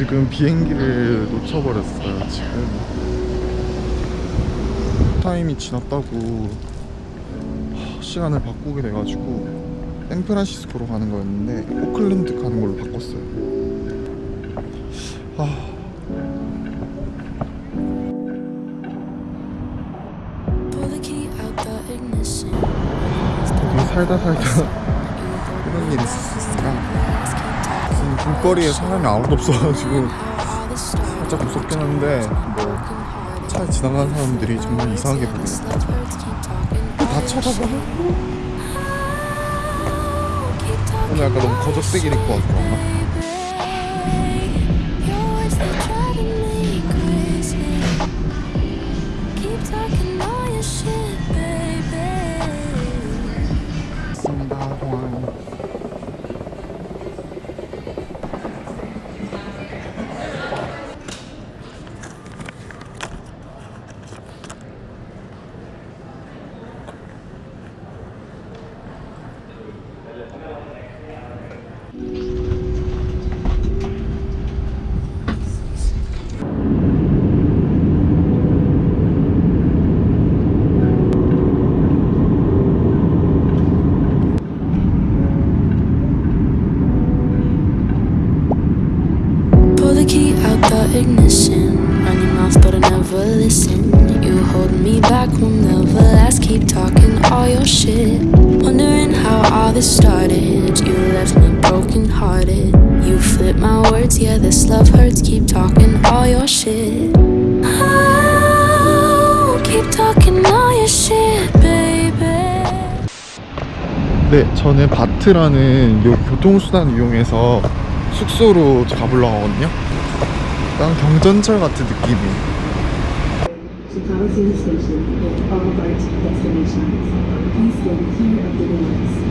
지금 비행기를 놓쳐버렸어요 지금. 타임이 지났다고 하, 시간을 바꾸게 돼가지고 샌프란시스코로 가는 거였는데 오클랜드 가는 걸로 바꿨어요. 아. 살다 살다 이런 일이 있었으니까 길거리에 사람이 아무도 없어가지고 살짝 무섭긴 한데 뭐 차에 지나가는 사람들이 정말 이상하게 보네요. 다 쳐다보네 오늘 약간 너무 거적대기를 입고 그 ignition. Run your mouth, but I never listen. You hold me back, will never last. Keep talking all your shit. Wondering this started. You left me broken hearted. You flip my words, yeah, this love hurts. Keep talking all your shit. Oh, keep talking all your shit, baby. 네, 저는 바트라는 요 교통수단 이용해서 숙소로 가보려고 하거든요. 약간 경전철 같은 느낌이. Chicago Station with all BART destinations. Please stand clear of the doors.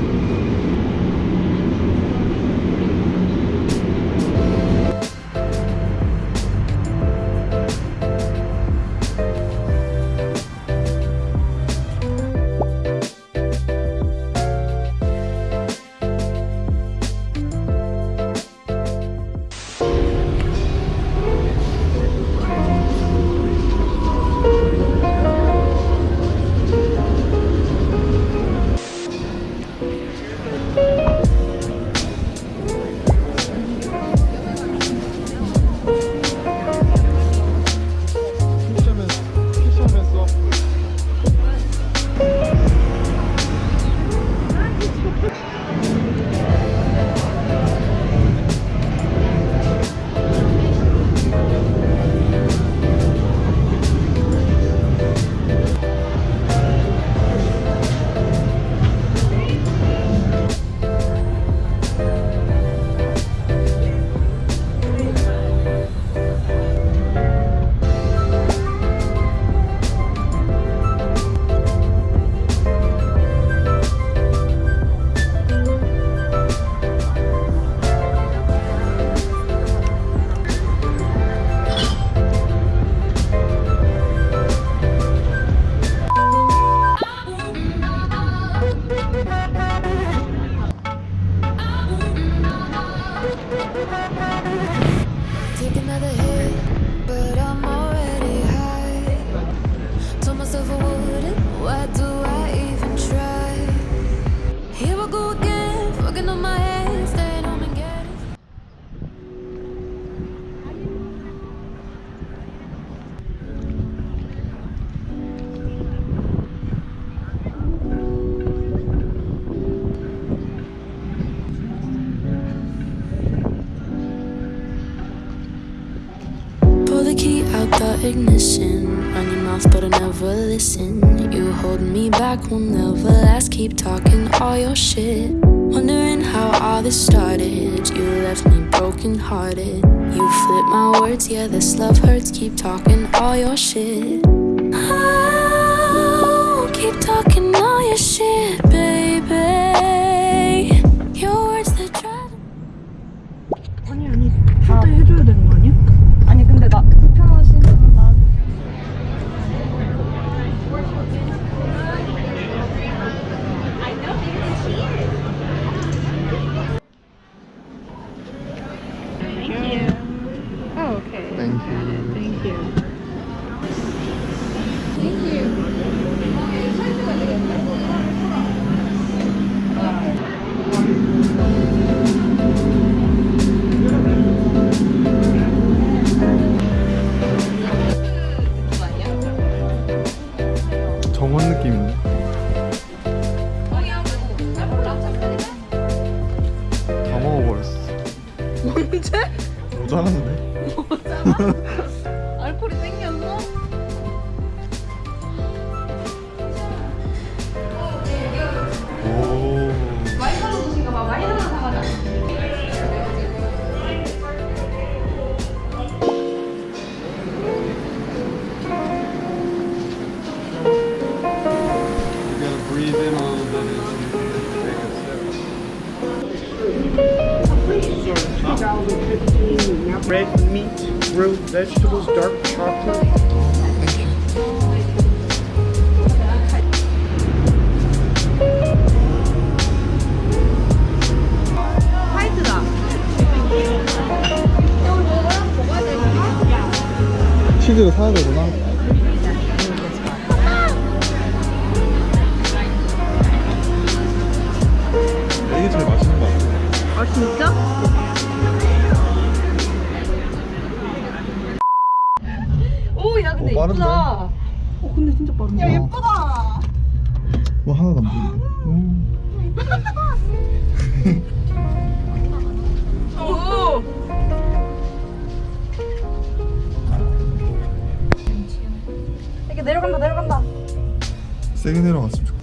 Take another hit, the ignition. Run your mouth, but I never listen. You hold me back, will never last. Keep talking all your shit. Wondering how all this started. You left me broken hearted. You flip my words, yeah, this love hurts. Keep talking all your shit. Oh, keep talking all your shit, Oh, okay. Thank you. Thank you. Thank you. Yeah. vegetables, dark chocolate. 화이트다. 치즈를 사야 되구나. 이게 제일 맛있는 거 같아. 아 진짜? 오, 야 근데 오, 빠른데? 예쁘다. 어 근데 진짜 빠른데. 야 예쁘다. 뭐 하나도 안 보이는데. 음. 오. 이렇게 내려간다 내려간다. 세게 내려갔으면 좋겠다.